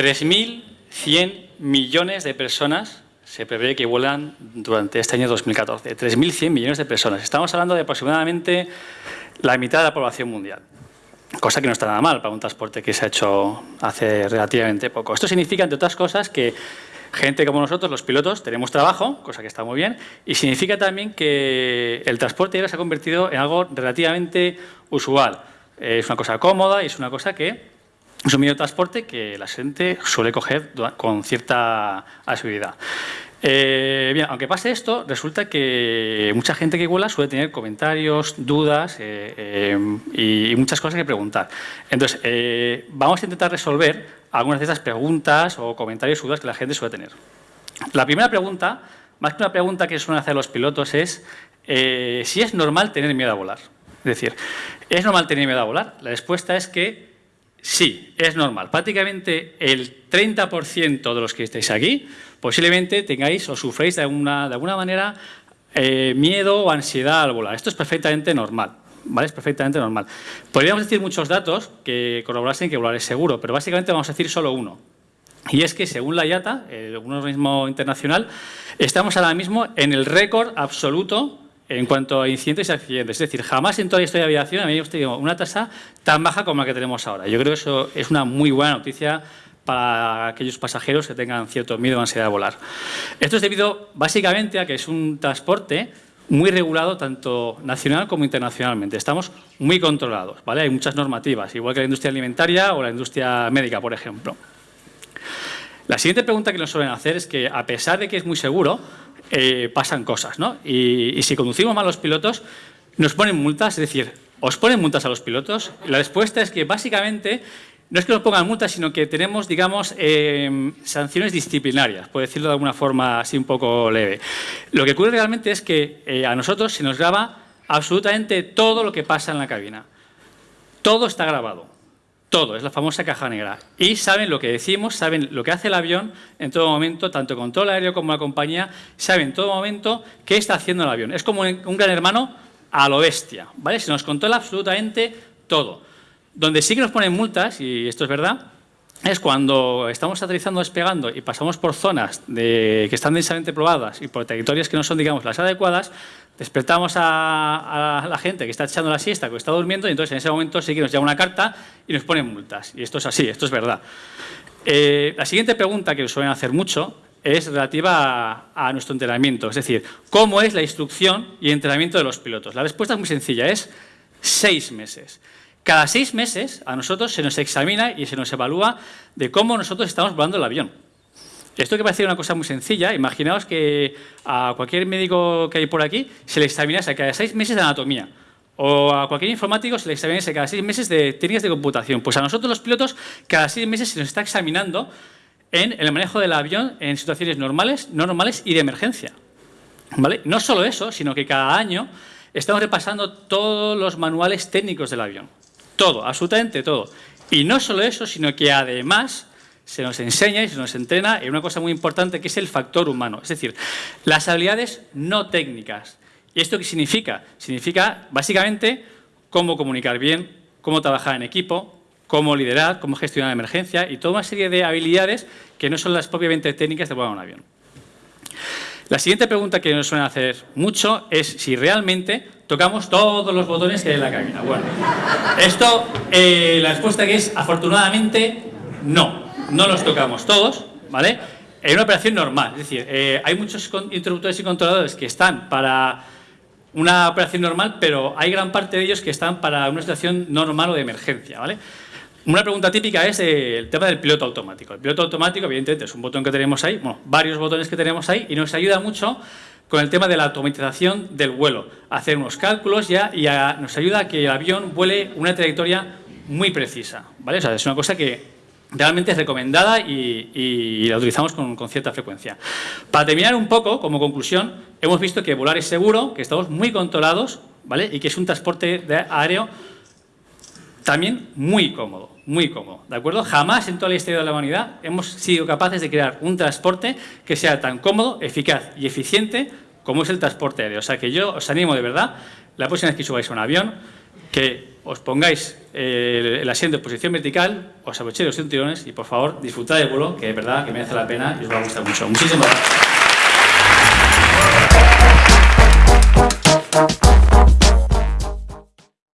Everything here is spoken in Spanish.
3.100 millones de personas se prevé que vuelan durante este año 2014. 3.100 millones de personas. Estamos hablando de aproximadamente la mitad de la población mundial. Cosa que no está nada mal para un transporte que se ha hecho hace relativamente poco. Esto significa, entre otras cosas, que gente como nosotros, los pilotos, tenemos trabajo, cosa que está muy bien, y significa también que el transporte aéreo se ha convertido en algo relativamente usual. Es una cosa cómoda y es una cosa que es un medio de transporte que la gente suele coger con cierta asiduidad. Eh, bien, aunque pase esto, resulta que mucha gente que vuela suele tener comentarios, dudas eh, eh, y, muchas cosas que preguntar. Entonces, vamos a intentar resolver algunas de esas preguntas o comentarios dudas que la gente suele tener. La primera pregunta, más que una pregunta que suelen hacer los pilotos, es si es normal tener miedo a volar. Es decir, ¿es normal tener miedo a volar? La respuesta es que Sí, es normal. Prácticamente el 30% de los que estáis aquí posiblemente tengáis o sufréis de alguna, de alguna manera eh, miedo o ansiedad al volar. Esto es perfectamente normal. ¿Vale? Es perfectamente normal. Podríamos decir muchos datos que corroborasen que volar es seguro, pero básicamente vamos a decir solo uno. Y es que según la IATA, el organismo internacional, estamos ahora mismo en el récord absoluto en cuanto a incidentes y accidentes. Es decir, jamás en toda la historia de aviación habíamos tenido una tasa tan baja como la que tenemos ahora. Yo creo que eso es una muy buena noticia para aquellos pasajeros que tengan cierto miedo o ansiedad de volar. Esto es debido básicamente a que es un transporte muy regulado tanto nacional como internacionalmente. Estamos muy controlados, ¿vale? Hay muchas normativas, igual que la industria alimentaria o la industria médica, por ejemplo. La siguiente pregunta que nos suelen hacer es que, a pesar de que es muy seguro, eh, pasan cosas, ¿no? Y, si conducimos mal los pilotos, nos ponen multas, es decir, ¿os ponen multas a los pilotos? La respuesta es que básicamente no es que nos pongan multas, sino que tenemos, digamos, em, sanciones disciplinarias, por decirlo de alguna forma así un poco leve. Lo que ocurre realmente es que eh, a nosotros se nos graba absolutamente todo lo que pasa en la cabina. Todo está grabado. Todo, es la famosa caja negra. Y saben lo que decimos, saben lo que hace el avión en todo momento, tanto control aéreo como la compañía, saben en todo momento qué está haciendo el avión. Es como un gran hermano a lo bestia, ¿vale? Se nos controla absolutamente todo. Donde sí que nos ponen multas, y esto es verdad, es cuando estamos aterrizando, despegando y pasamos por zonas que están densamente probadas y por territorios que no son, digamos, las adecuadas, despertamos a, la gente que está echando la siesta, que está durmiendo, y entonces en ese momento sí que nos llama una carta y nos ponen multas. Y esto es así, esto es verdad. Eh, la siguiente pregunta que nos suelen hacer mucho es relativa a, nuestro entrenamiento, es decir, ¿cómo es la instrucción y entrenamiento de los pilotos? La respuesta es muy sencilla, es seis meses. Cada seis meses a nosotros se nos examina y se nos evalúa de cómo nosotros estamos volando el avión. Esto que parece una cosa muy sencilla, imaginaos que a cualquier médico que hay por aquí se le examinase cada seis meses de anatomía o a cualquier informático se le examinase cada seis meses de técnicas de computación. Pues a nosotros los pilotos cada seis meses se nos está examinando en el manejo del avión en situaciones normales, no normales y de emergencia. ¿Vale? No solo eso, sino que cada año estamos repasando todos los manuales técnicos del avión. Todo, absolutamente todo. Y no solo eso, sino que además se nos enseña y se nos entrena en una cosa muy importante que es el factor humano, es decir, las habilidades no técnicas. ¿Y esto qué significa? Significa básicamente cómo comunicar bien, cómo trabajar en equipo, cómo liderar, cómo gestionar emergencia y toda una serie de habilidades que no son las propiamente técnicas de volar un avión. La siguiente pregunta que nos suelen hacer mucho es si realmente tocamos todos los botones que hay en la cabina. Bueno, esto, eh, la respuesta que es afortunadamente no no los tocamos todos, ¿vale? En una operación normal, es decir, eh, hay muchos interruptores y controladores que están para una operación normal, pero hay gran parte de ellos que están para una situación normal o de emergencia, ¿vale? Una pregunta típica es el tema del piloto automático. El piloto automático, evidentemente, es un botón que tenemos ahí, bueno, varios botones que tenemos ahí, y nos ayuda mucho con el tema de la automatización del vuelo, hacer unos cálculos ya y nos ayuda a que el avión vuele una trayectoria muy precisa, ¿vale? Es una cosa que realmente es recomendada y, la utilizamos con, cierta frecuencia. Para terminar un poco, como conclusión, hemos visto que volar es seguro, que estamos muy controlados ¿vale? y que es un transporte aéreo también muy cómodo, muy cómodo, ¿de acuerdo? Jamás en toda la historia de la humanidad hemos sido capaces de crear un transporte que sea tan cómodo, eficaz y eficiente como es el transporte aéreo. O sea que yo os animo de verdad, la próxima vez que subáis a un avión, que os pongáis el, asiento en posición vertical, os abrochéis los cinturones y por favor disfrutad del vuelo, que de verdad que merece la pena y os va a gustar mucho. Muchísimas gracias.